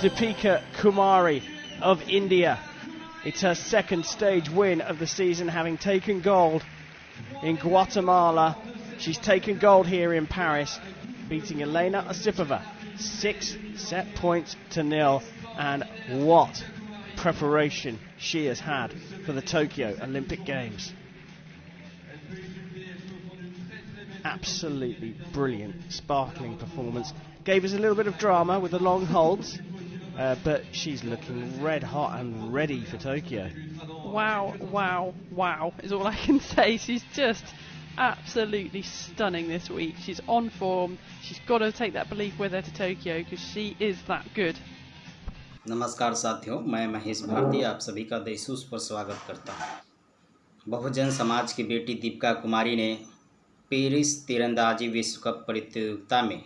Deepika Kumari of India. It's her second stage win of the season, having taken gold in Guatemala. She's taken gold here in Paris, beating Elena Osipova six set points to nil. And what preparation she has had for the Tokyo Olympic Games. Absolutely brilliant, sparkling performance. Gave us a little bit of drama with the long holds, uh, but she's looking red hot and ready for Tokyo. Wow, wow, wow is all I can say. She's just absolutely stunning this week. She's on form. She's got to take that belief with her to Tokyo because she is that good. नमस्कार साथियों मैं महेश भारती आप सभी का देसूस पर स्वागत करता हूं। बहुजन समाज की बेटी दीपिका कुमारी ने पेरिस तीरंदाजी विश्व कप प्रतियोगिता में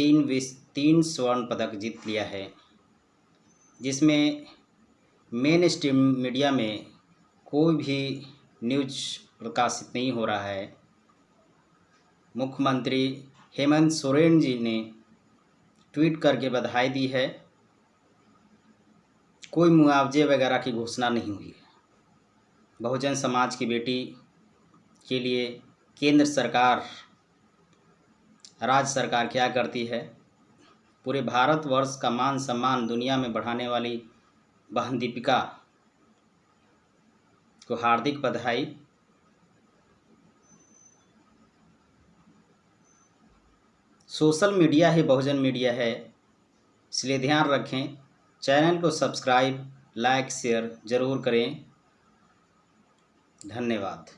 तीन विश्व तीन स्वर्ण पदक जीत लिया है, जिसमें मेन स्ट्रीम मीडिया में कोई भी न्यूज़ प्रकाशित नहीं हो रहा है। मुख्यमंत्री हेमंत सोरेन जी ने ट्वीट करके बधाई दी है। कोई मुआवजे वगैरह की घोषणा नहीं हुई। है बहुजन समाज की बेटी के लिए केंद्र सरकार राज्य सरकार क्या करती है? पूरे भारतवर्ष का मान सम्मान दुनिया में बढ़ाने वाली बहन दीपिका को हार्दिक बधाई। सोशल मीडिया ही बहुजन मीडिया है, इसलिए ध्यान रखें, चैनल को सब्सक्राइब, लाइक, शेयर ज़रूर करें। धन्यवाद।